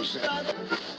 no sense.